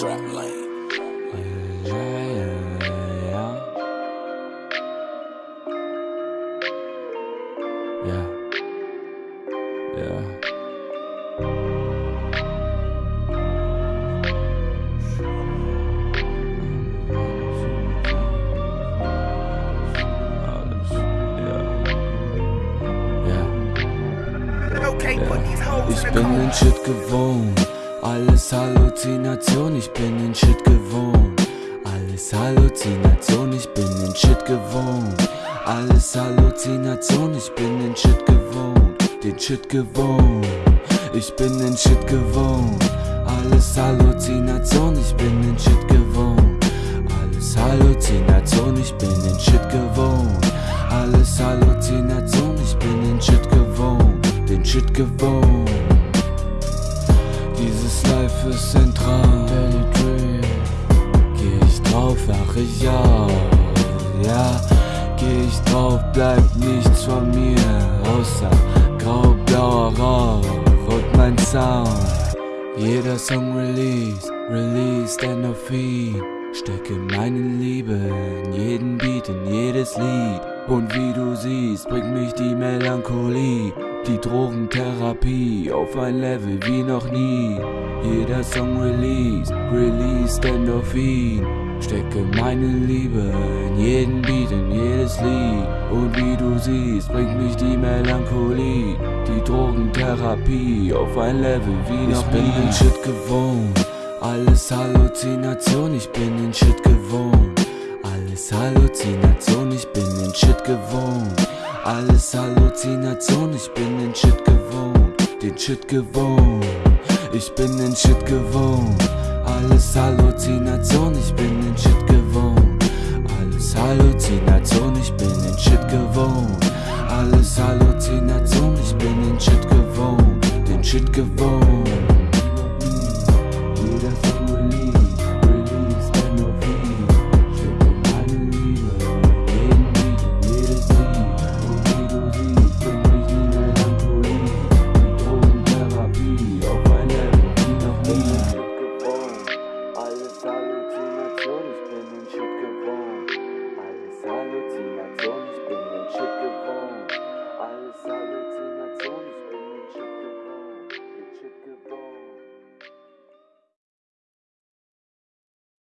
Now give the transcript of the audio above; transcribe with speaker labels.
Speaker 1: Trap lane.
Speaker 2: Yeah. Yeah.
Speaker 3: Ich bin ein Shit gewohnt alles Halluzination, ich bin den Shit gewohnt. Alles Halluzination, ich bin den Shit gewohnt. Alles Halluzination, ich bin den Shit gewohnt. Den Shit gewohnt, ich bin den Shit gewohnt. Alles Halluzination, ich bin den Shit gewohnt. Alles Halluzination, ich bin den Shit gewohnt. Alles Halluzination, ich bin den Shit gewohnt. Den Shit gewohnt. Ist zentral. Daily Dream. Geh ich drauf, wach ich auf. Ja, geh ich drauf, bleibt nichts von mir. Außer grau-blauer Rauch und mein Sound. Jeder Song release, released Endorphin. Stecke meine Liebe in jeden Beat, in jedes Lied. Und wie du siehst, bringt mich die Melancholie, die Drogentherapie auf ein Level wie noch nie. Jeder Song release, released Endorphin. Stecke meine Liebe in jeden Beat, in jedes Lied. Und wie du siehst, bringt mich die Melancholie, die Drogentherapie auf ein Level wie noch nie. Ich bin den Shit gewohnt, alles Halluzination, ich bin den Shit gewohnt. Alles Halluzination, ich bin den Shit gewohnt. Alles Halluzination, ich bin den Shit gewohnt. Den Shit gewohnt, ich bin den Shit gewohnt. Alles Halluzination, ich bin den Shit gewohnt. Alles Halluzination, ich bin den Shit gewohnt. Alles Halluzination, ich bin den Shit gewohnt. Den Shit gewohnt.